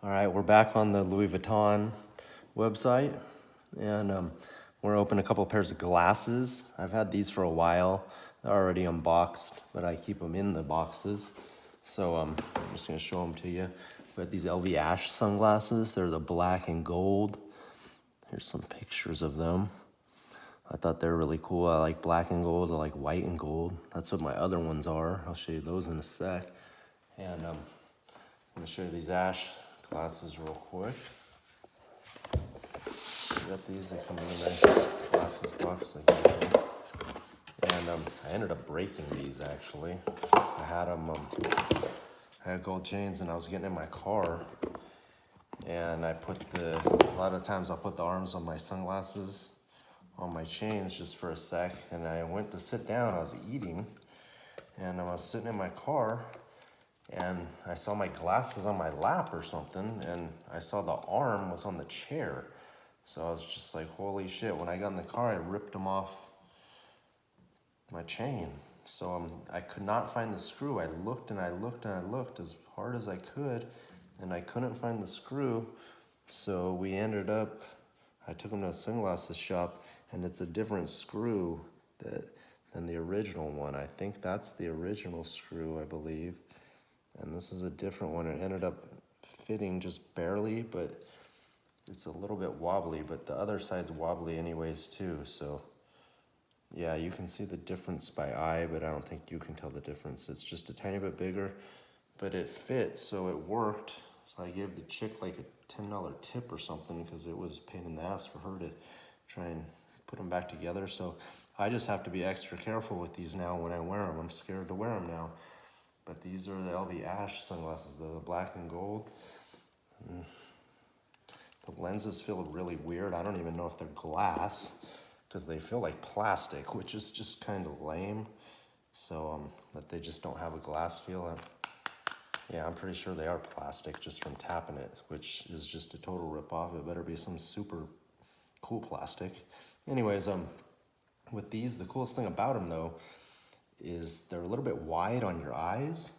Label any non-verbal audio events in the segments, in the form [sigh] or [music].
All right, we're back on the Louis Vuitton website and um, we're open a couple pairs of glasses. I've had these for a while. They're already unboxed, but I keep them in the boxes. So um, I'm just gonna show them to you. We have these LV Ash sunglasses. They're the black and gold. Here's some pictures of them. I thought they're really cool. I like black and gold. I like white and gold. That's what my other ones are. I'll show you those in a sec. And um, I'm gonna show you these Ash glasses real quick. got these, they come in a nice glasses box like usual. And um, I ended up breaking these actually. I had them, um, I had gold chains and I was getting in my car and I put the, a lot of times I'll put the arms on my sunglasses on my chains just for a sec and I went to sit down, I was eating and I was sitting in my car and I saw my glasses on my lap or something, and I saw the arm was on the chair. So I was just like, holy shit. When I got in the car, I ripped them off my chain. So um, I could not find the screw. I looked and I looked and I looked as hard as I could, and I couldn't find the screw. So we ended up, I took them to a sunglasses shop, and it's a different screw that than the original one. I think that's the original screw, I believe and this is a different one. It ended up fitting just barely, but it's a little bit wobbly, but the other side's wobbly anyways too, so yeah, you can see the difference by eye, but I don't think you can tell the difference. It's just a tiny bit bigger, but it fits, so it worked. So I gave the chick like a $10 tip or something because it was a pain in the ass for her to try and put them back together. So I just have to be extra careful with these now when I wear them. I'm scared to wear them now. But these are the LV Ash sunglasses, the black and gold. Mm. The lenses feel really weird. I don't even know if they're glass because they feel like plastic, [laughs] which is just kind of lame. So um, that they just don't have a glass feel. I'm, yeah, I'm pretty sure they are plastic just from tapping it, which is just a total rip-off. It better be some super cool plastic. Anyways, um, with these, the coolest thing about them though is they're a little bit wide on your eyes.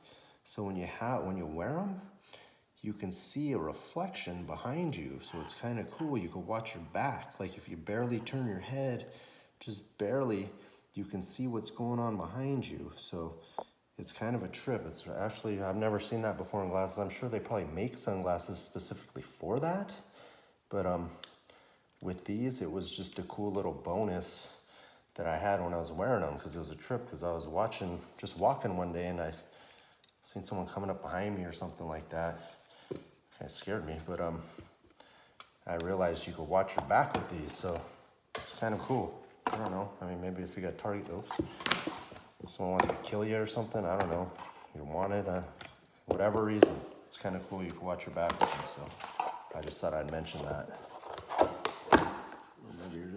So when you have when you wear them, you can see a reflection behind you. So it's kind of cool. You can watch your back. Like if you barely turn your head, just barely, you can see what's going on behind you. So it's kind of a trip. It's actually, I've never seen that before in glasses. I'm sure they probably make sunglasses specifically for that. But um, with these, it was just a cool little bonus that I had when I was wearing them because it was a trip because I was watching, just walking one day and I seen someone coming up behind me or something like that. It scared me, but um, I realized you could watch your back with these, so it's kind of cool. I don't know. I mean, maybe if you got target, oops, someone wants to kill you or something, I don't know. You want it, uh, whatever reason, it's kind of cool. You can watch your back with them, so I just thought I'd mention that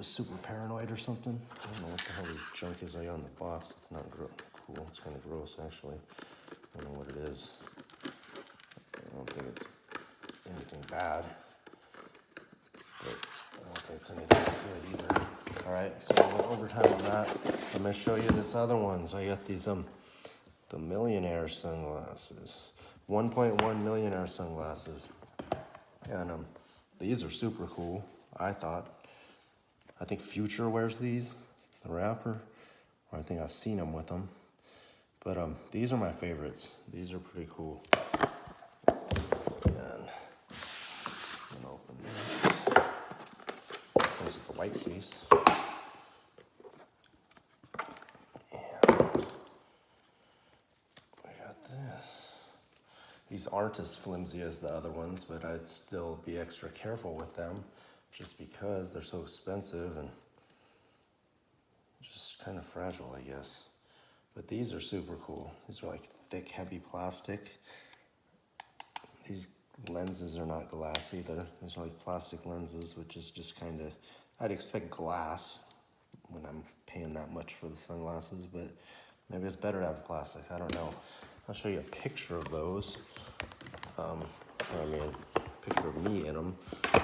just super paranoid or something. I don't know what the hell this junk is on the box. It's not cool. It's kind of gross, actually. I don't know what it is. I don't think it's anything bad. But I don't think it's anything good either. All right, so we're overtime on that. I'm gonna show you this other ones. I got these, um, the millionaire sunglasses. 1.1 millionaire sunglasses. And um, these are super cool, I thought. I think Future wears these, the rapper. I think I've seen him with them. But um, these are my favorites. These are pretty cool. And open this. Comes with the white. And we got this. These aren't as flimsy as the other ones, but I'd still be extra careful with them just because they're so expensive and just kind of fragile, I guess. But these are super cool. These are like thick, heavy plastic. These lenses are not glass either. These are like plastic lenses, which is just kind of, I'd expect glass when I'm paying that much for the sunglasses, but maybe it's better to have plastic. I don't know. I'll show you a picture of those. Um, I mean, picture of me in them.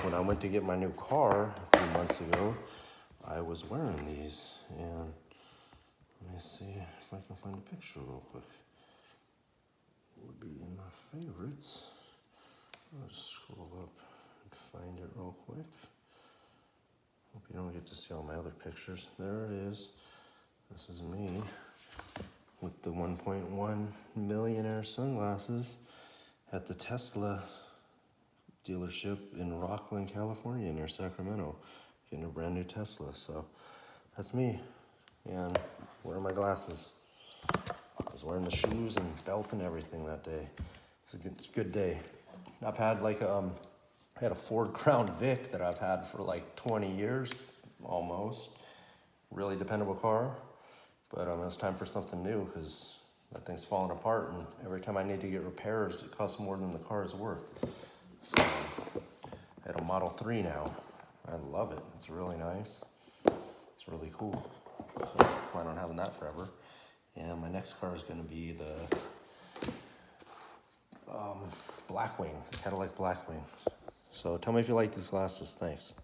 When I went to get my new car a few months ago, I was wearing these. And let me see if I can find a picture real quick. Would be in my favorites. I'll just scroll up and find it real quick. Hope you don't get to see all my other pictures. There it is. This is me with the 1.1 millionaire sunglasses at the Tesla dealership in Rocklin, California, near Sacramento, getting a brand new Tesla. So that's me, and wearing my glasses. I was wearing the shoes and belt and everything that day. It's a good, good day. I've had like um, I had a Ford Crown Vic that I've had for like 20 years, almost. Really dependable car, but um, it's time for something new because that thing's falling apart, and every time I need to get repairs, it costs more than the car is worth. So I had a Model 3 now. I love it. It's really nice. It's really cool. So I plan on having that forever. And my next car is going to be the um, Blackwing, Cadillac Blackwing. So tell me if you like these glasses. Thanks.